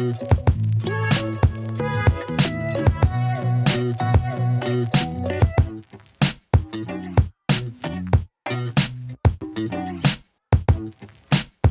Thank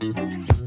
Música